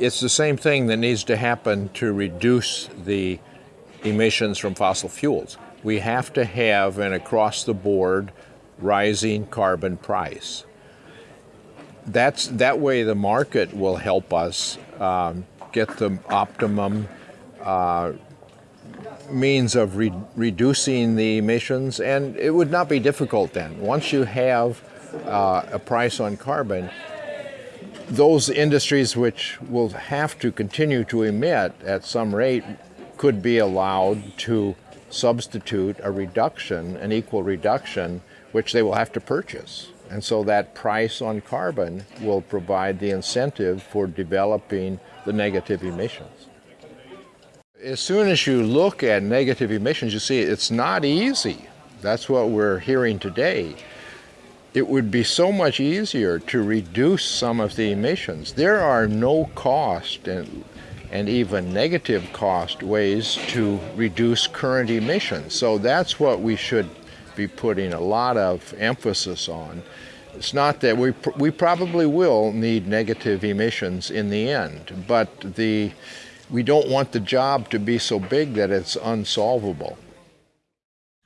it's the same thing that needs to happen to reduce the emissions from fossil fuels. We have to have an across the board rising carbon price. That's, that way the market will help us um, get the optimum uh, means of re reducing the emissions and it would not be difficult then. Once you have uh, a price on carbon, those industries which will have to continue to emit at some rate could be allowed to substitute a reduction, an equal reduction, which they will have to purchase. And so that price on carbon will provide the incentive for developing the negative emissions. As soon as you look at negative emissions, you see it's not easy. That's what we're hearing today it would be so much easier to reduce some of the emissions. There are no cost and, and even negative cost ways to reduce current emissions. So that's what we should be putting a lot of emphasis on. It's not that we, pr we probably will need negative emissions in the end, but the, we don't want the job to be so big that it's unsolvable.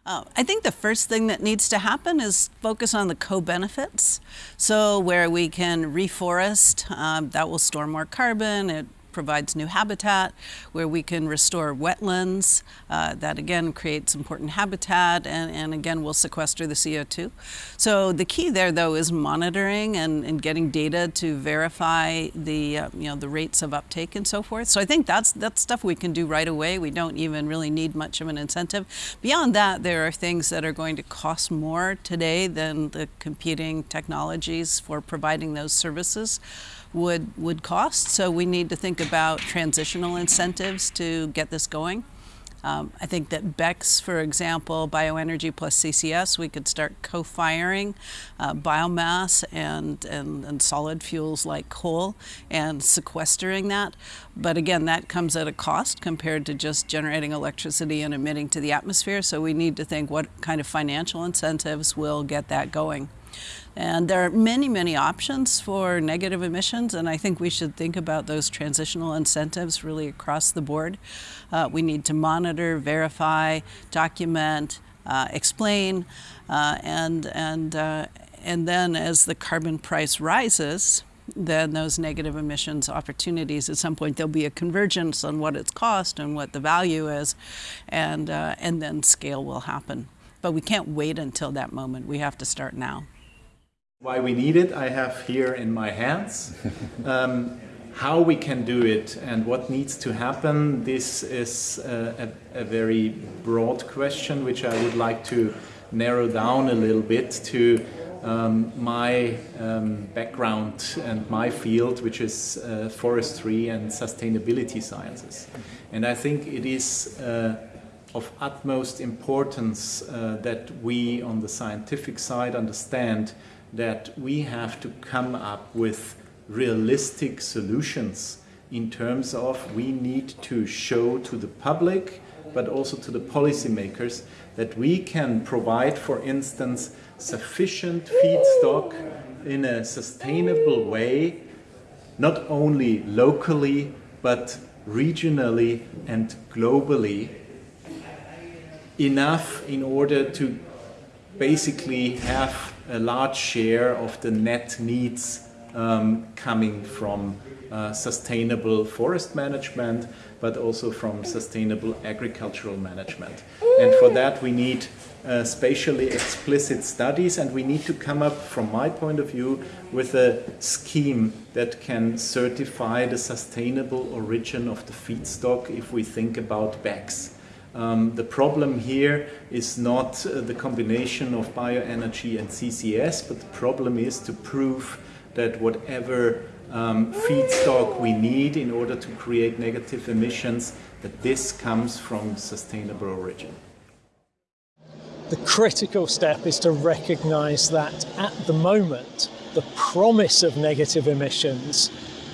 Uh, I think the first thing that needs to happen is focus on the co-benefits. So where we can reforest, um, that will store more carbon, it provides new habitat where we can restore wetlands. Uh, that again creates important habitat and, and again will sequester the CO2. So the key there though is monitoring and, and getting data to verify the, uh, you know, the rates of uptake and so forth. So I think that's, that's stuff we can do right away. We don't even really need much of an incentive. Beyond that, there are things that are going to cost more today than the competing technologies for providing those services would, would cost. So we need to think about transitional incentives to get this going. Um, I think that BECCS, for example, bioenergy plus CCS, we could start co-firing uh, biomass and, and, and, solid fuels like coal and sequestering that. But again, that comes at a cost compared to just generating electricity and emitting to the atmosphere. So we need to think what kind of financial incentives will get that going. And there are many, many options for negative emissions, and I think we should think about those transitional incentives really across the board. Uh, we need to monitor, verify, document, uh, explain, uh, and, and, uh, and then as the carbon price rises, then those negative emissions opportunities at some point there'll be a convergence on what it's cost and what the value is and uh, and then scale will happen. But we can't wait until that moment. We have to start now why we need it, I have here in my hands. Um, how we can do it and what needs to happen, this is a, a, a, very broad question which I would like to narrow down a little bit to um, my um, background and my field, which is uh, forestry and sustainability sciences. And I think it is uh, of utmost importance uh, that we on the scientific side understand that we have to come up with realistic solutions in terms of we need to show to the public but also to the policymakers that we can provide, for instance, sufficient feedstock in a sustainable way, not only locally, but regionally and globally, enough in order to basically have a large share of the net needs um, coming from uh, sustainable forest management, but also from sustainable agricultural management. And for that we need uh, spatially explicit studies and we need to come up, from my point of view, with a scheme that can certify the sustainable origin of the feedstock if we think about BECCS. Um, the problem here is not uh, the combination of bioenergy and CCS, but the problem is to prove that whatever um, feedstock we need in order to create negative emissions, that this comes from sustainable origin. The critical step is to recognise that at the moment, the promise of negative emissions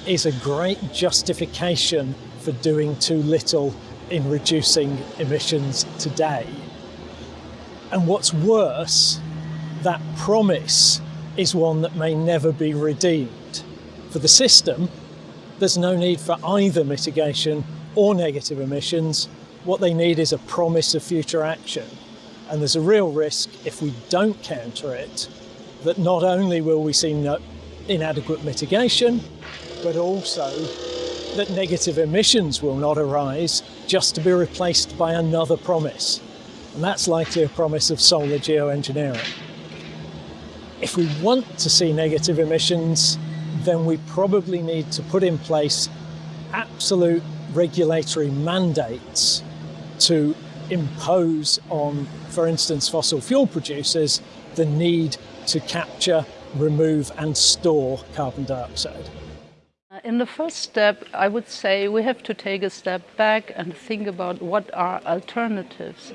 is a great justification for doing too little in reducing emissions today. And what's worse, that promise is one that may never be redeemed. For the system, there's no need for either mitigation or negative emissions. What they need is a promise of future action. And there's a real risk if we don't counter it that not only will we see no inadequate mitigation, but also that negative emissions will not arise just to be replaced by another promise. And that's likely a promise of solar geoengineering. If we want to see negative emissions, then we probably need to put in place absolute regulatory mandates to impose on, for instance, fossil fuel producers the need to capture, remove and store carbon dioxide. In the first step, I would say we have to take a step back and think about what are alternatives.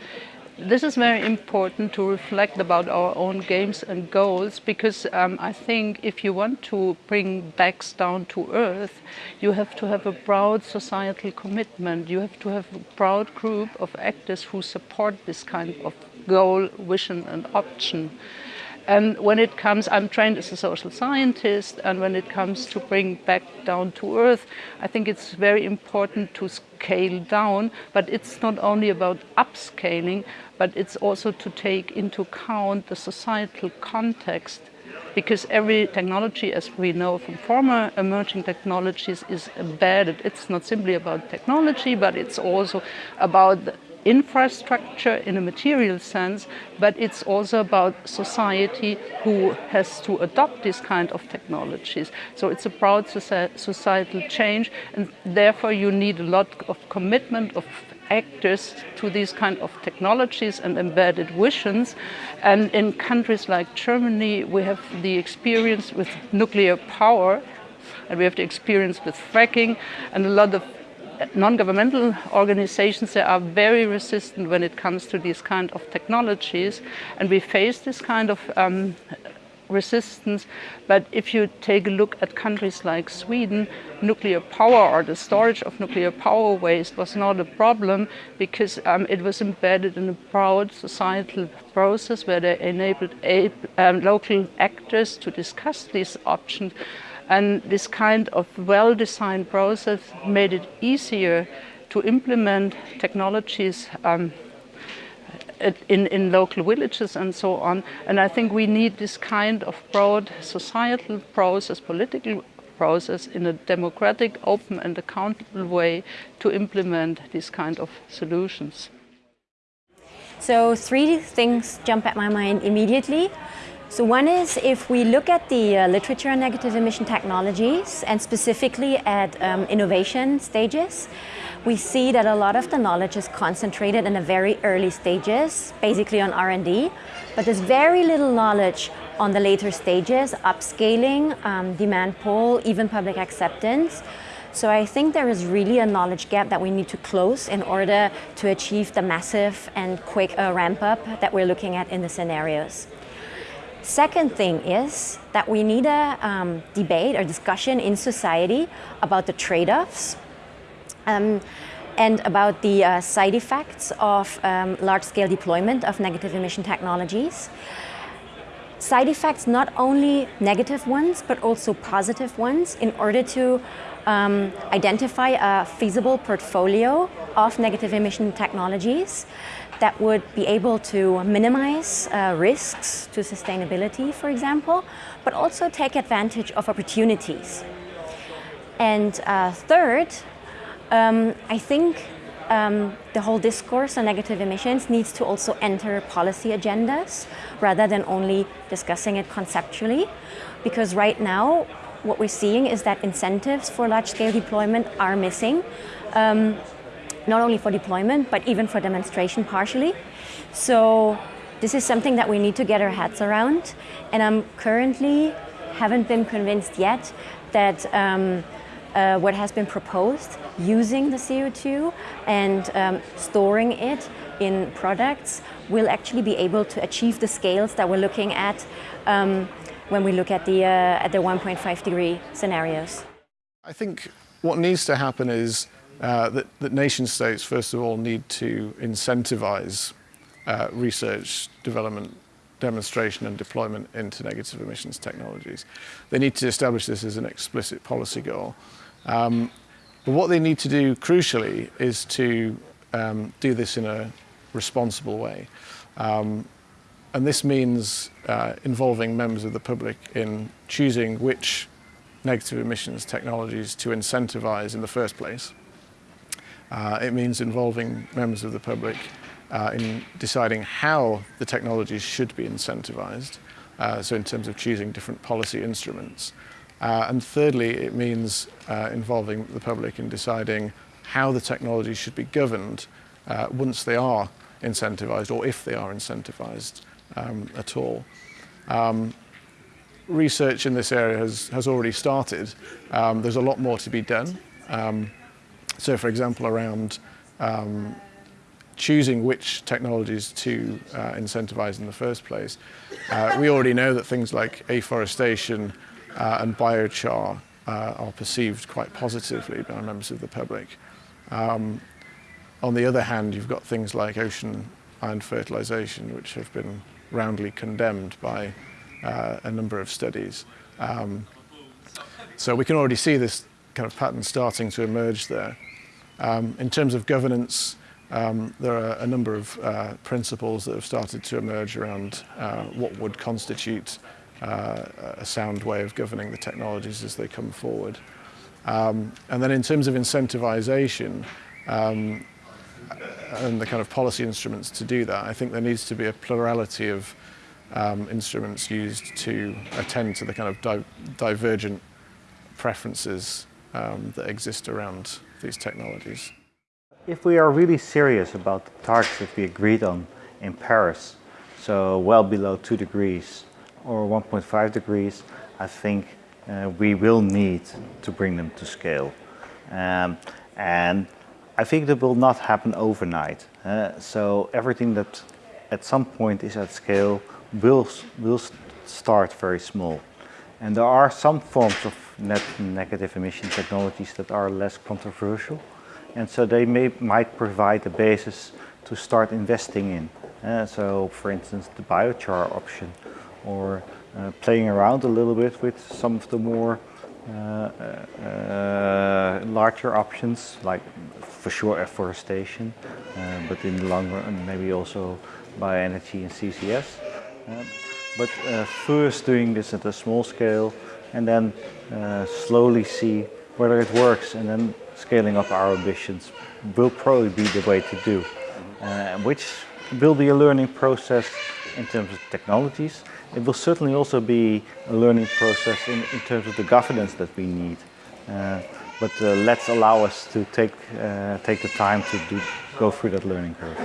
This is very important to reflect about our own games and goals because um, I think if you want to bring BECCS down to earth, you have to have a broad societal commitment. You have to have a broad group of actors who support this kind of goal, vision and option. And when it comes, I'm trained as a social scientist, and when it comes to bring BECCS down to earth, I think it's very important to scale down, but it's not only about upscaling, but it's also to take into account the societal context because every technology, as we know from former emerging technologies, is embedded. It's not simply about technology, but it's also about infrastructure in a material sense, but it's also about society who has to adopt this kind of technologies. So it's a broad societal change, and therefore you need a lot of commitment of actors to these kind of technologies and embedded visions. And in countries like Germany, we have the experience with nuclear power, and we have the experience with fracking, and a lot of non-governmental organizations they are very resistant when it comes to these kind of technologies. And we face this kind of um, resistance. But if you take a look at countries like Sweden nuclear power or the storage of nuclear power waste was not a problem because um, it was embedded in a broad societal process where they enabled um, local actors to discuss these options and this kind of well-designed process made it easier to implement technologies um, in, in local villages and so on. And I think we need this kind of broad societal process, political process in a democratic, open and accountable way to implement these kind of solutions. So three things jump at my mind immediately. So one is if we look at the uh, literature on negative emission technologies and specifically at um, innovation stages, we see that a lot of the knowledge is concentrated in the very early stages, basically on R&D, but there's very little knowledge on the later stages, upscaling, um, demand pull, even public acceptance. So I think there is really a knowledge gap that we need to close in order to achieve the massive and quick uh, ramp up that we're looking at in the scenarios. Second thing is that we need a um, debate or discussion in society about the trade-offs um, and about the uh, side effects of um, large-scale deployment of negative emission technologies. Side effects, not only negative ones, but also positive ones in order to um, identify a feasible portfolio of negative emission technologies that would be able to minimize uh, risks to sustainability, for example, but also take advantage of opportunities. And uh, third, um, I think um, the whole discourse on negative emissions needs to also enter policy agendas rather than only discussing it conceptually. Because right now, what we're seeing is that incentives for large-scale deployment are missing. Um, not only for deployment, but even for demonstration partially. So this is something that we need to get our heads around. And I'm currently haven't been convinced yet that um, uh, what has been proposed, using the CO2 and um, storing it in products will actually be able to achieve the scales that we're looking at um, when we look at the, uh, at the 1.5 degree scenarios. I think what needs to happen is uh, that, that nation states, first of all, need to incentivize uh, research, development, demonstration and deployment into negative emissions technologies. They need to establish this as an explicit policy goal. Um, but what they need to do crucially is to um, do this in a responsible way. Um, and this means uh, involving members of the public in choosing which negative emissions technologies to incentivize in the first place. Uh, it means involving members of the public uh, in deciding how the technologies should be incentivized, uh, so in terms of choosing different policy instruments. Uh, and thirdly, it means uh, involving the public in deciding how the technologies should be governed uh, once they are incentivized or if they are incentivized um, at all. Um, research in this area has, has already started. Um, there's a lot more to be done. Um, so for example, around um, choosing which technologies to uh, incentivize in the first place. Uh, we already know that things like afforestation uh, and biochar uh, are perceived quite positively by members of the public. Um, on the other hand, you've got things like ocean iron fertilization, which have been roundly condemned by uh, a number of studies. Um, so we can already see this kind of pattern starting to emerge there. Um, in terms of governance, um, there are a number of uh, principles that have started to emerge around uh, what would constitute uh, a sound way of governing the technologies as they come forward. Um, and then in terms of incentivization um, and the kind of policy instruments to do that, I think there needs to be a plurality of um, instruments used to attend to the kind of di divergent preferences um, that exist around these technologies. If we are really serious about the targets that we agreed on in Paris, so well below 2 degrees or 1.5 degrees, I think uh, we will need to bring them to scale. Um, and I think that will not happen overnight. Uh, so everything that at some point is at scale will, will start very small. And there are some forms of net negative emission technologies that are less controversial. And so they may, might provide a basis to start investing in. Uh, so for instance, the biochar option or uh, playing around a little bit with some of the more uh, uh larger options like for sure afforestation, uh, but in the long run maybe also bioenergy and CCS. But uh, first doing this at a small scale and then uh, slowly see whether it works and then scaling up our ambitions will probably be the way to do, uh, which will be a learning process in terms of technologies. It will certainly also be a learning process in, in terms of the governance that we need. Uh, but uh, let's allow us to take, uh, take the time to do, go through that learning curve.